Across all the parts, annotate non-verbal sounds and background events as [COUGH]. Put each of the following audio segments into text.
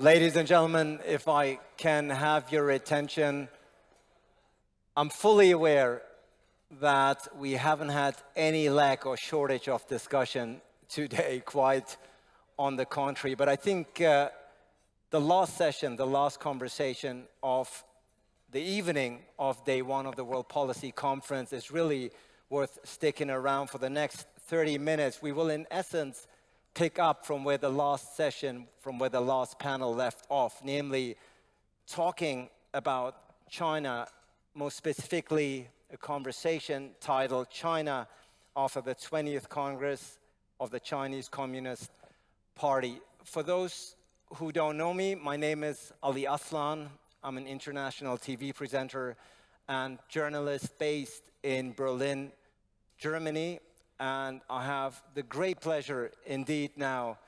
Ladies and gentlemen, if I can have your attention, I'm fully aware that we haven't had any lack or shortage of discussion today, [LAUGHS] quite on the contrary. But I think uh, the last session, the last conversation of the evening of day one of the World Policy Conference is really worth sticking around for the next 30 minutes. We will, in essence, pick up from where the last session, from where the last panel left off, namely talking about China, most specifically a conversation titled China after the 20th Congress of the Chinese Communist Party. For those who don't know me, my name is Ali Aslan. I'm an international TV presenter and journalist based in Berlin, Germany and I have the great pleasure indeed now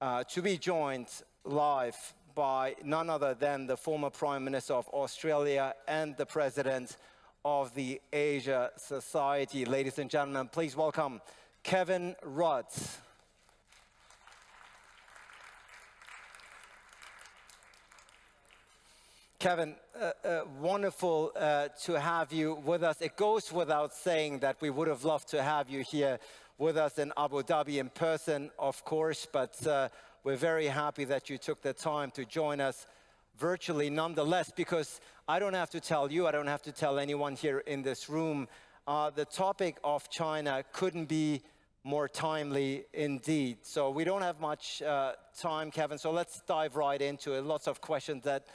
uh, to be joined live by none other than the former Prime Minister of Australia and the President of the Asia Society. Ladies and gentlemen, please welcome Kevin Rudd. Kevin, uh, uh, wonderful uh, to have you with us. It goes without saying that we would have loved to have you here with us in Abu Dhabi in person, of course, but uh, we're very happy that you took the time to join us virtually nonetheless, because I don't have to tell you, I don't have to tell anyone here in this room, uh, the topic of China couldn't be more timely indeed. So we don't have much uh, time, Kevin, so let's dive right into it. Lots of questions that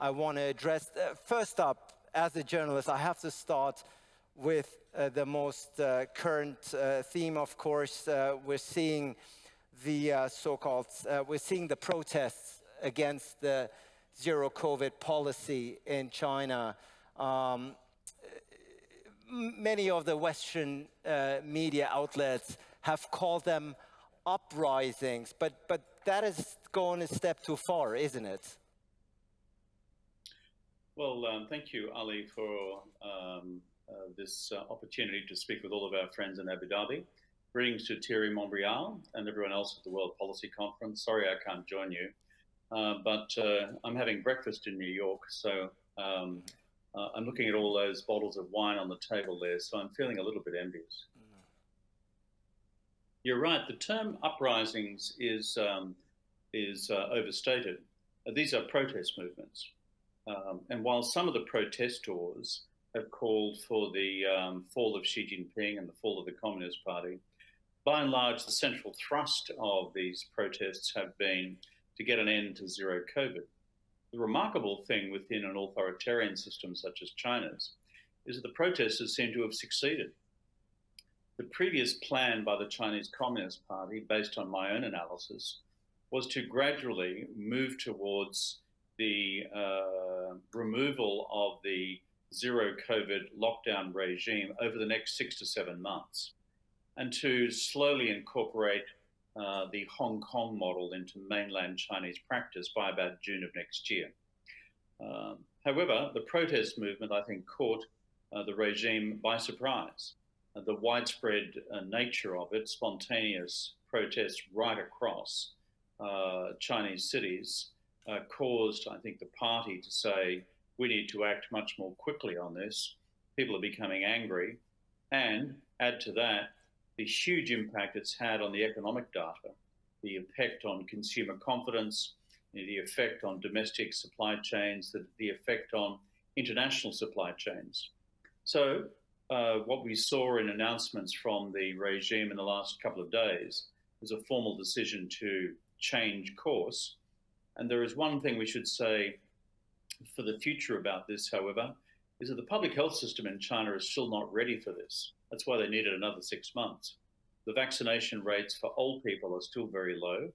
I want to address. Uh, first up, as a journalist, I have to start with uh, the most uh, current uh, theme, of course. Uh, we're seeing the so-called, we're seeing the protests against the zero COVID policy in China. Um, many of the Western media outlets have called them uprisings, but, but that is going a step too far, isn't it? Well, um, thank you, Ali, for um, uh, this uh, opportunity to speak with all of our friends in Abu Dhabi. Greetings to Thierry Montbrial and everyone else at the World Policy Conference. Sorry I can't join you, uh, but uh, I'm having breakfast in New York, so um, uh, I'm looking at all those bottles of wine on the table there, so I'm feeling a little bit envious. Mm. You're right, the term uprisings is, um, is uh, overstated. these are protest movements. Um, and while some of the protestors have called for the um, fall of Xi Jinping and the fall of the Communist Party, by and large, the central thrust of these protests have been to get an end to zero COVID. The remarkable thing within an authoritarian system such as China's is that the protesters seem to have succeeded. The previous plan by the Chinese Communist Party, based on my own analysis, was to gradually move towards the uh, removal of the zero COVID lockdown regime over the next six to seven months, and to slowly incorporate uh, the Hong Kong model into mainland Chinese practice by about June of next year. Um, however, the protest movement, I think, caught uh, the regime by surprise. Uh, the widespread uh, nature of it, spontaneous protests right across uh, Chinese cities, uh, caused, I think, the party to say, we need to act much more quickly on this. People are becoming angry. And add to that, the huge impact it's had on the economic data, the effect on consumer confidence, the effect on domestic supply chains, the, the effect on international supply chains. So, uh, what we saw in announcements from the regime in the last couple of days was a formal decision to change course and there is one thing we should say for the future about this, however, is that the public health system in China is still not ready for this. That's why they needed another six months. The vaccination rates for old people are still very low.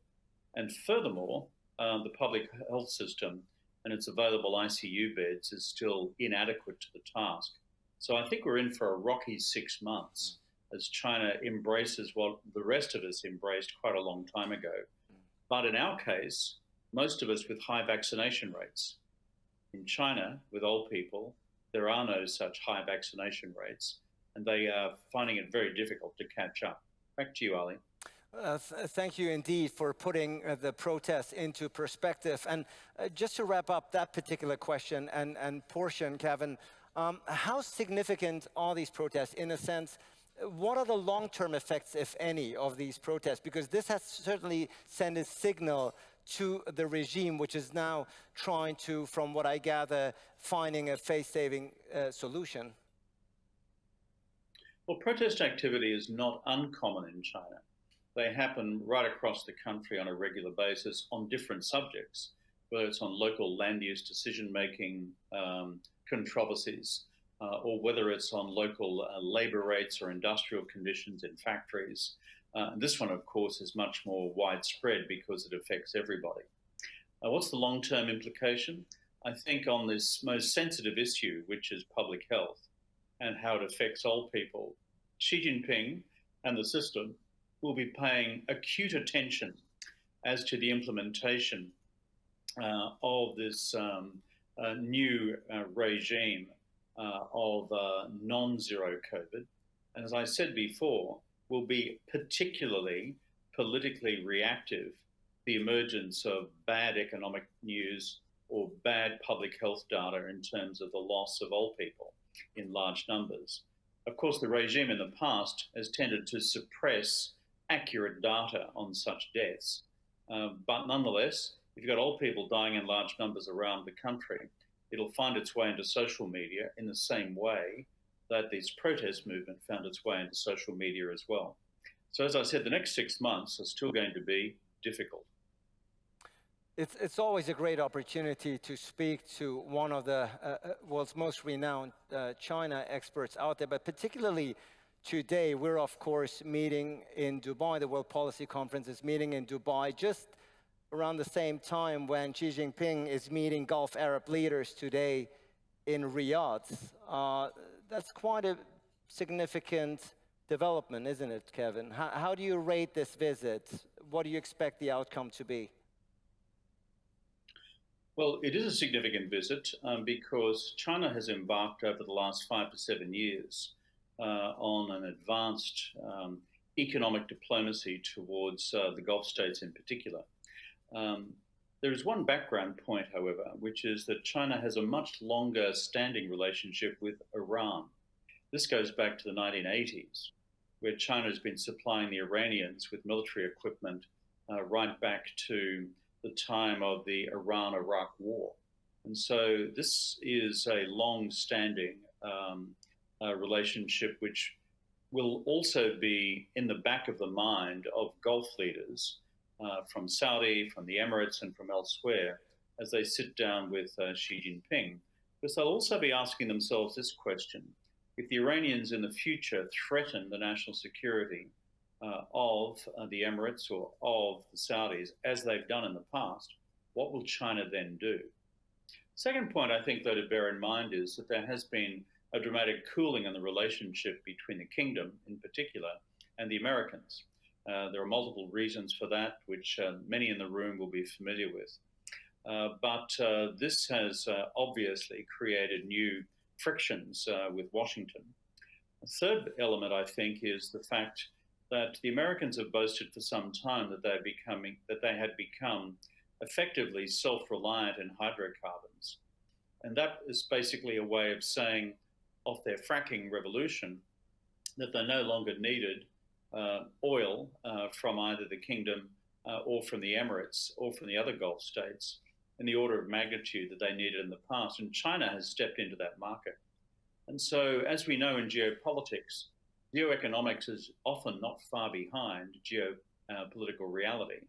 And furthermore, um, the public health system and its available ICU beds is still inadequate to the task. So I think we're in for a rocky six months as China embraces what the rest of us embraced quite a long time ago. But in our case, most of us with high vaccination rates. In China, with old people, there are no such high vaccination rates, and they are finding it very difficult to catch up. Back to you, Ali. Uh, th thank you indeed for putting uh, the protests into perspective. And uh, just to wrap up that particular question and, and portion, Kevin, um, how significant are these protests in a sense? What are the long-term effects, if any, of these protests? Because this has certainly sent a signal to the regime, which is now trying to, from what I gather, finding a face-saving uh, solution. Well, protest activity is not uncommon in China. They happen right across the country on a regular basis on different subjects, whether it's on local land use decision making um, controversies, uh, or whether it's on local uh, labor rates or industrial conditions in factories. Uh, this one, of course, is much more widespread because it affects everybody. Uh, what's the long term implication? I think on this most sensitive issue, which is public health, and how it affects old people, Xi Jinping and the system will be paying acute attention as to the implementation uh, of this um, uh, new uh, regime uh, of uh, non-zero COVID. And as I said before, will be particularly politically reactive the emergence of bad economic news or bad public health data in terms of the loss of old people in large numbers. Of course, the regime in the past has tended to suppress accurate data on such deaths. Uh, but nonetheless, if you've got old people dying in large numbers around the country, it'll find its way into social media in the same way that this protest movement found its way into social media as well. So, as I said, the next six months are still going to be difficult. It's, it's always a great opportunity to speak to one of the uh, uh, world's most renowned uh, China experts out there, but particularly today, we're of course meeting in Dubai. The World Policy Conference is meeting in Dubai just around the same time when Xi Jinping is meeting Gulf Arab leaders today in Riyadh. Uh, that's quite a significant development, isn't it, Kevin? How, how do you rate this visit? What do you expect the outcome to be? Well, it is a significant visit um, because China has embarked over the last five to seven years uh, on an advanced um, economic diplomacy towards uh, the Gulf states in particular. Um, there is one background point, however, which is that China has a much longer standing relationship with Iran. This goes back to the 1980s, where China has been supplying the Iranians with military equipment uh, right back to the time of the Iran Iraq War. And so this is a long standing um, uh, relationship which will also be in the back of the mind of Gulf leaders uh, from Saudi, from the Emirates, and from elsewhere as they sit down with uh, Xi Jinping. Because they'll also be asking themselves this question if the Iranians in the future threaten the national security uh, of uh, the Emirates or of the Saudis, as they've done in the past, what will China then do? Second point I think, though, to bear in mind is that there has been a dramatic cooling in the relationship between the kingdom, in particular, and the Americans. Uh, there are multiple reasons for that, which uh, many in the room will be familiar with. Uh, but uh, this has obviously created new frictions with Washington. A third element, I think, is the fact that the Americans have boasted for some time that they're becoming that they had become effectively self-reliant in hydrocarbons, and that is basically a way of saying of their fracking revolution that they no longer needed oil uh, from either the kingdom uh, or from the Emirates or from the other Gulf states in the order of magnitude that they needed in the past, and China has stepped into that market. And so, as we know in geopolitics, geoeconomics is often not far behind geopolitical uh, reality.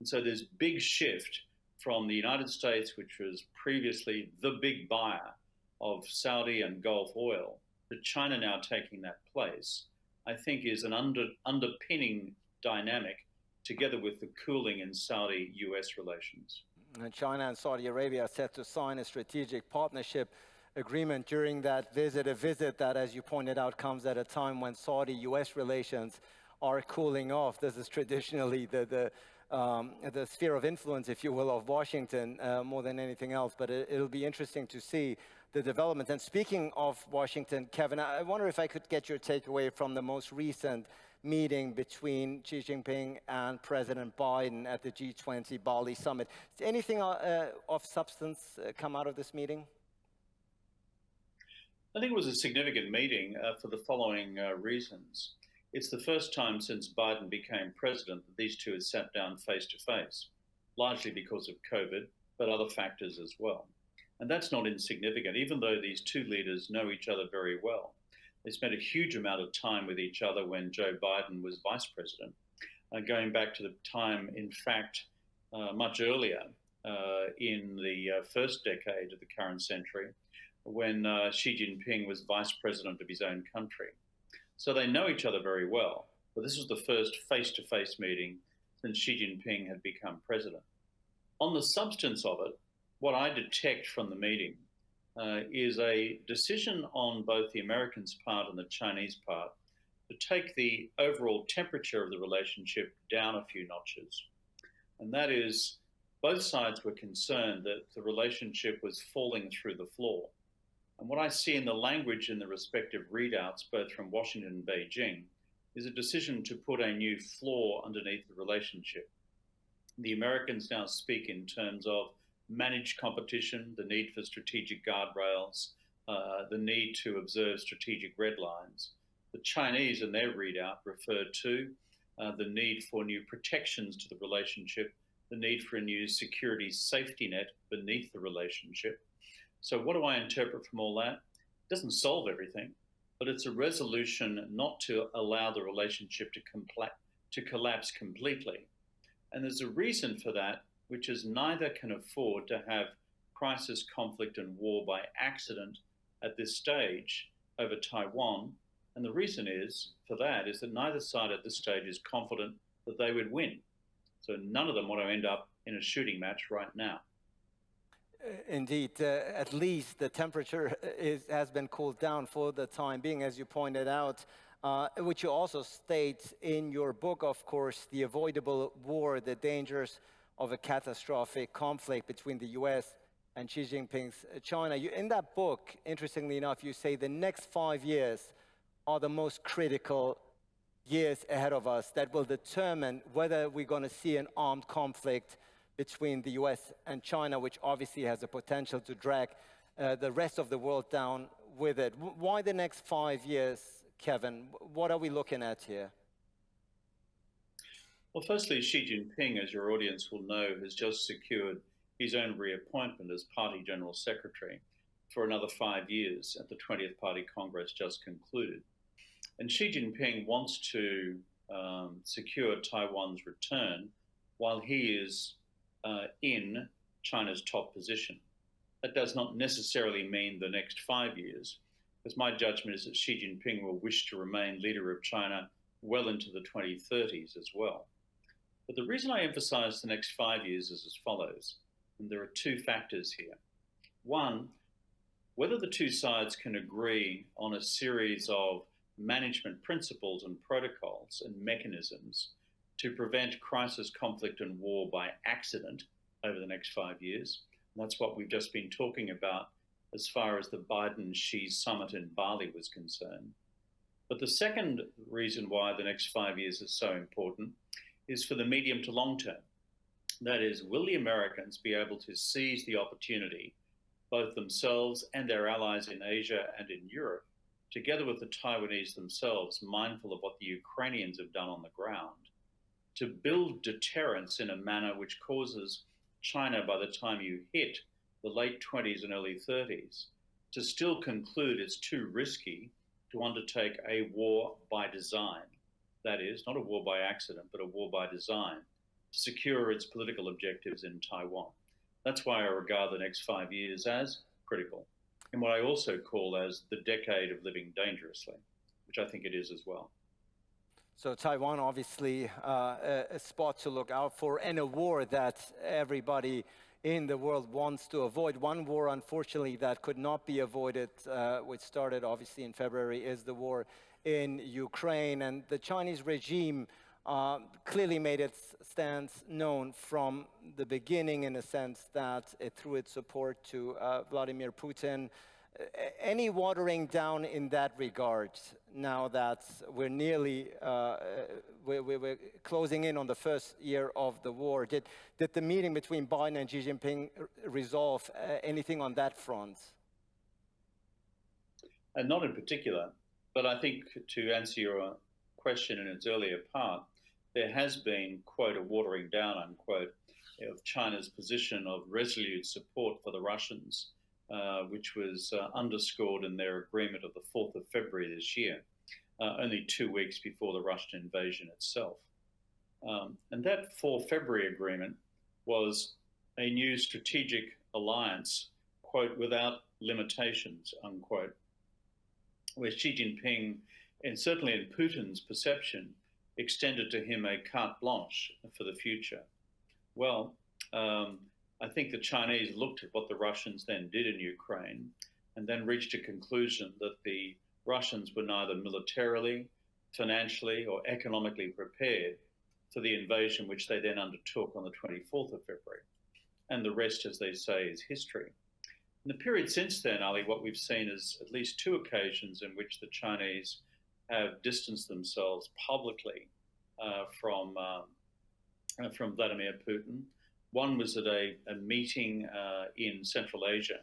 And so there's big shift from the United States, which was previously the big buyer of Saudi and Gulf oil, to China now taking that place, I think is an under, underpinning dynamic together with the cooling in Saudi-US relations. And China and Saudi Arabia are set to sign a strategic partnership agreement during that visit, a visit that, as you pointed out, comes at a time when Saudi-US relations are cooling off. This is traditionally the, the, um, the sphere of influence, if you will, of Washington uh, more than anything else. But it, will be interesting to see the development. And speaking of Washington, Kevin, I wonder if I could get your takeaway from the most recent meeting between Xi Jinping and President Biden at the G20 Bali summit. Anything uh, of substance uh, come out of this meeting? I think it was a significant meeting uh, for the following uh, reasons. It's the first time since Biden became president that these two had sat down face to face, largely because of COVID, but other factors as well. And that's not insignificant, even though these two leaders know each other very well. They spent a huge amount of time with each other when Joe Biden was vice president, uh, going back to the time, in fact, uh, much earlier uh, in the uh, first decade of the current century, when uh, Xi Jinping was vice president of his own country. So they know each other very well. But this was the first face to face meeting since Xi Jinping had become president. On the substance of it, what I detect from the meeting uh, is a decision on both the Americans' part and the Chinese part to take the overall temperature of the relationship down a few notches. And that is, both sides were concerned that the relationship was falling through the floor. And what I see in the language in the respective readouts, both from Washington and Beijing, is a decision to put a new floor underneath the relationship. The Americans now speak in terms of managed competition, the need for strategic guardrails, uh, the need to observe strategic red lines. The Chinese, in their readout, referred to uh, the need for new protections to the relationship, the need for a new security safety net beneath the relationship. So, what do I interpret from all that? It doesn't solve everything, but it's a resolution not to allow the relationship to, to collapse completely. And there's a reason for that which is neither can afford to have crisis, conflict, and war by accident at this stage over Taiwan. And the reason is for that is that neither side at this stage is confident that they would win. So none of them want to end up in a shooting match right now. Indeed, uh, at least the temperature is, has been cooled down for the time being, as you pointed out, uh, which you also state in your book, of course, The Avoidable War, The Dangers of a catastrophic conflict between the US and Xi Jinping's China. You, in that book, interestingly enough, you say the next five years are the most critical years ahead of us that will determine whether we're going to see an armed conflict between the US and China, which obviously has the potential to drag uh, the rest of the world down with it. Why the next five years, Kevin? What are we looking at here? Well, firstly, Xi Jinping, as your audience will know, has just secured his own reappointment as Party General Secretary for another five years at the 20th Party Congress just concluded. And Xi Jinping wants to um, secure Taiwan's return while he is uh, in China's top position. That does not necessarily mean the next five years, because my judgment is that Xi Jinping will wish to remain leader of China well into the 2030s as well. But the reason I emphasize the next five years is as follows, and there are two factors here. One, whether the two sides can agree on a series of management principles and protocols and mechanisms to prevent crisis, conflict, and war by accident over the next five years. And that's what we've just been talking about as far as the Biden Xi summit in Bali was concerned. But the second reason why the next five years is so important is for the medium to long term. That is, will the Americans be able to seize the opportunity, both themselves and their allies in Asia and in Europe, together with the Taiwanese themselves, mindful of what the Ukrainians have done on the ground, to build deterrence in a manner which causes China, by the time you hit the late 20s and early 30s, to still conclude it's too risky to undertake a war by design that is, not a war by accident, but a war by design, to secure its political objectives in Taiwan. That's why I regard the next five years as critical, and what I also call as the decade of living dangerously, which I think it is as well. So Taiwan, obviously, uh, a, spot to look out for, and a war that everybody in the world wants to avoid. One war, unfortunately, that could not be avoided, uh, which started obviously in February, is the war in Ukraine. And the Chinese regime uh, clearly made its stance known from the beginning in a sense that it threw its support to uh, Vladimir Putin any watering down in that regard now that we're nearly uh, we're, we're, closing in on the first year of the war? Did, did the meeting between Biden and Xi Jinping resolve uh, anything on that front? And uh, not in particular, but I think to answer your question in its earlier part, there has been, quote, a watering down, unquote, of China's position of resolute support for the Russians uh, which was uh, underscored in their agreement of the 4th of February this year, uh, only two weeks before the Russian invasion itself. Um, and that 4 February agreement was a new strategic alliance, quote, without limitations, unquote, where Xi Jinping, and certainly in Putin's perception, extended to him a carte blanche for the future. Well, um, I think the Chinese looked at what the Russians then did in Ukraine and then reached a conclusion that the Russians were neither militarily, financially, or economically prepared for the invasion which they then undertook on the 24th of February. And the rest, as they say, is history. In the period since then, Ali, what we've seen is at least two occasions in which the Chinese have distanced themselves publicly uh, from, um, uh, from Vladimir Putin one was at a, a meeting uh, in Central Asia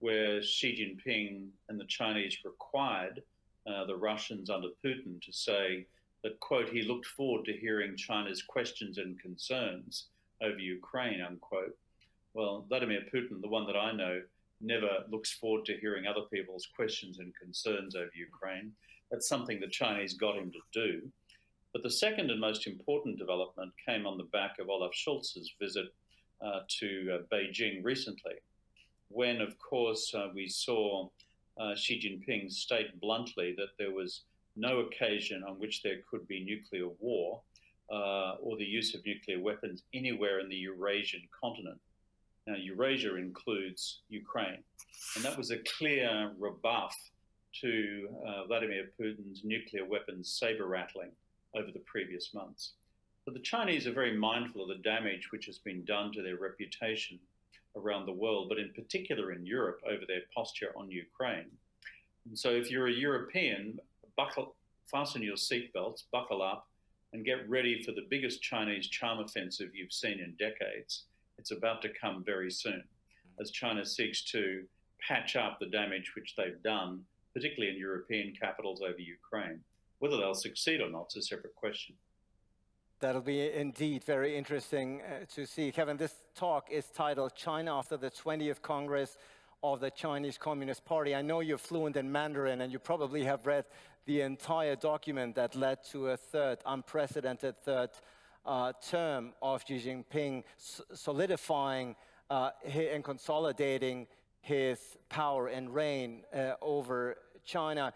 where Xi Jinping and the Chinese required uh, the Russians under Putin to say that, quote, he looked forward to hearing China's questions and concerns over Ukraine, unquote. Well, Vladimir Putin, the one that I know, never looks forward to hearing other people's questions and concerns over Ukraine. That's something the Chinese got him to do. But the second and most important development came on the back of Olaf Scholz's visit uh, to uh, Beijing recently, when, of course, uh, we saw Xi Jinping state bluntly that there was no occasion on which there could be nuclear war uh, or the use of nuclear weapons anywhere in the Eurasian continent. Now, Eurasia includes Ukraine, and that was a clear rebuff to uh, Vladimir Putin's nuclear weapons saber rattling over the previous months. But the Chinese are very mindful of the damage which has been done to their reputation around the world, but in particular in Europe over their posture on Ukraine. And so if you're a European, buckle, fasten your seatbelts, buckle up, and get ready for the biggest Chinese charm offensive you've seen in decades. It's about to come very soon as China seeks to patch up the damage which they've done, particularly in European capitals over Ukraine. Whether they'll succeed or not is a separate question. That'll be indeed very interesting uh, to see. Kevin, this talk is titled China after the 20th Congress of the Chinese Communist Party. I know you're fluent in Mandarin and you probably have read the entire document that led to a third, unprecedented third uh, term of Xi Jinping, solidifying uh, and consolidating his power and reign uh, over China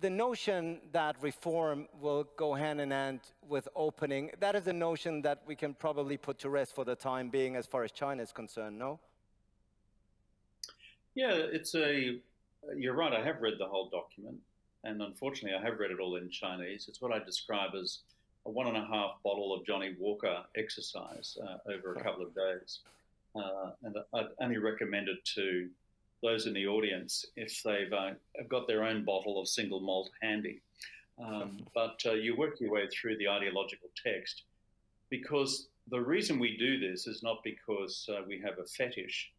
the notion that reform will go hand in hand with opening, that is a notion that we can probably put to rest for the time being as far as China is concerned, no? Yeah, it's a, you're right, I have read the whole document. And unfortunately, I have read it all in Chinese. It's what I describe as a one and a half bottle of Johnnie Walker exercise uh, over a couple of days. Uh, and I'd only recommend it to those in the audience if they've uh, got their own bottle of single malt handy. Um, [LAUGHS] but uh, you work your way through the ideological text because the reason we do this is not because uh, we have a fetish.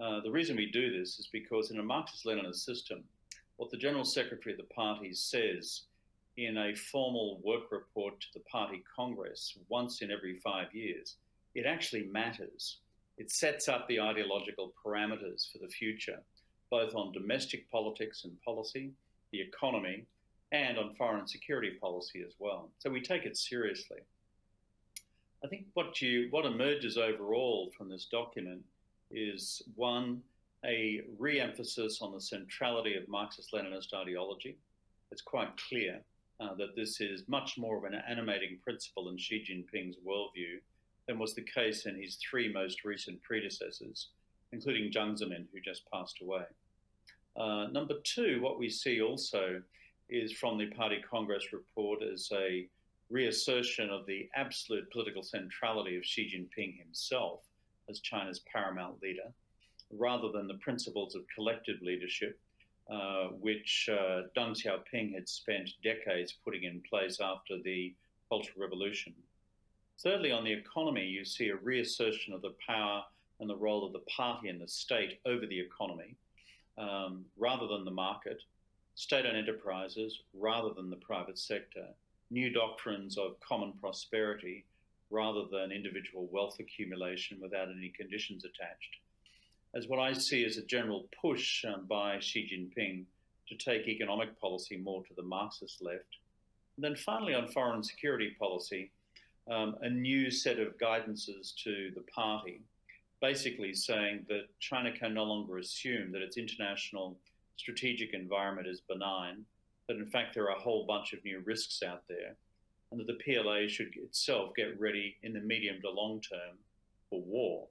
Uh, the reason we do this is because in a Marxist Leninist system, what the General Secretary of the party says in a formal work report to the party Congress once in every five years, it actually matters. It sets up the ideological parameters for the future, both on domestic politics and policy, the economy, and on foreign security policy as well. So we take it seriously. I think what you what emerges overall from this document is one a re-emphasis on the centrality of Marxist-Leninist ideology. It's quite clear uh, that this is much more of an animating principle in Xi Jinping's worldview than was the case in his three most recent predecessors, including Jiang Zemin, who just passed away. Uh, number two, what we see also is from the Party Congress report as a reassertion of the absolute political centrality of Xi Jinping himself as China's paramount leader, rather than the principles of collective leadership uh, which uh, Deng Xiaoping had spent decades putting in place after the Cultural Revolution. Thirdly, on the economy, you see a reassertion of the power and the role of the party and the state over the economy um, rather than the market, state owned enterprises rather than the private sector, new doctrines of common prosperity rather than individual wealth accumulation without any conditions attached. As what I see as a general push um, by Xi Jinping to take economic policy more to the Marxist left. And then finally, on foreign security policy, um, a new set of guidances to the party, basically saying that China can no longer assume that its international strategic environment is benign, that in fact there are a whole bunch of new risks out there, and that the PLA should itself get ready in the medium to long term for war.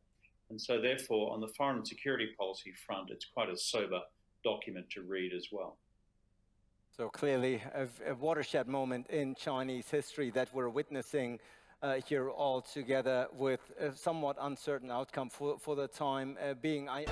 And so, therefore, on the foreign and security policy front, it's quite a sober document to read as well. So clearly, a, a watershed moment in Chinese history that we're witnessing uh, here all together with a somewhat uncertain outcome for, for the time uh, being. I